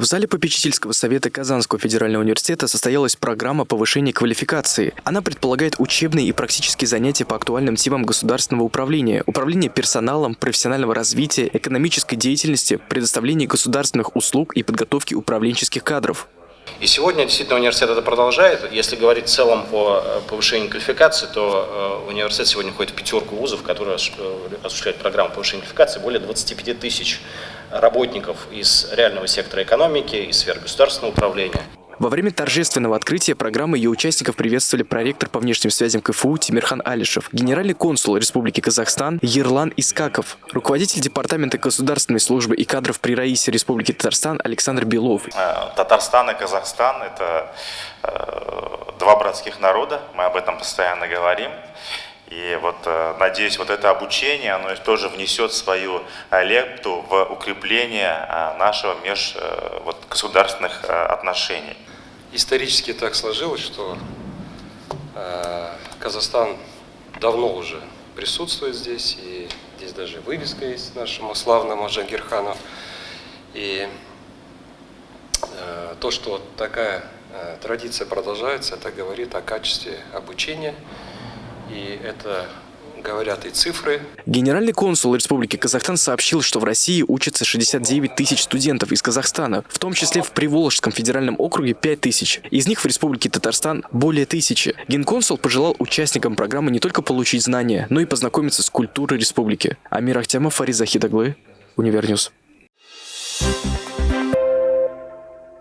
В зале попечительского совета Казанского федерального университета состоялась программа повышения квалификации. Она предполагает учебные и практические занятия по актуальным темам государственного управления, управления персоналом, профессионального развития, экономической деятельности, предоставления государственных услуг и подготовки управленческих кадров. И сегодня действительно университет это продолжает. Если говорить в целом о э, повышении квалификации, то э, университет сегодня входит в пятерку вузов, которые осуществляют программу повышения квалификации. Более 25 тысяч работников из реального сектора экономики, из сфер государственного управления. Во время торжественного открытия программы ее участников приветствовали проректор по внешним связям КФУ Тимирхан Алишев, генеральный консул Республики Казахстан Ерлан Искаков, руководитель Департамента государственной службы и кадров при Раисе Республики Татарстан Александр Белов. Э, Татарстан и Казахстан – это э, два братских народа, мы об этом постоянно говорим. И вот э, надеюсь, вот это обучение, оно тоже внесет свою э, лепту в укрепление э, нашего межгосударственных отношений. Исторически так сложилось, что Казахстан давно уже присутствует здесь, и здесь даже вывеска есть нашему славному Джангирхану. И то, что такая традиция продолжается, это говорит о качестве обучения и это говорят и цифры. Генеральный консул Республики Казахстан сообщил, что в России учатся 69 тысяч студентов из Казахстана, в том числе в Приволжском федеральном округе 5 тысяч. Из них в Республике Татарстан более тысячи. Генконсул пожелал участникам программы не только получить знания, но и познакомиться с культурой республики. Амир Ахтямов, Фарид Захид Оглы, Univer News.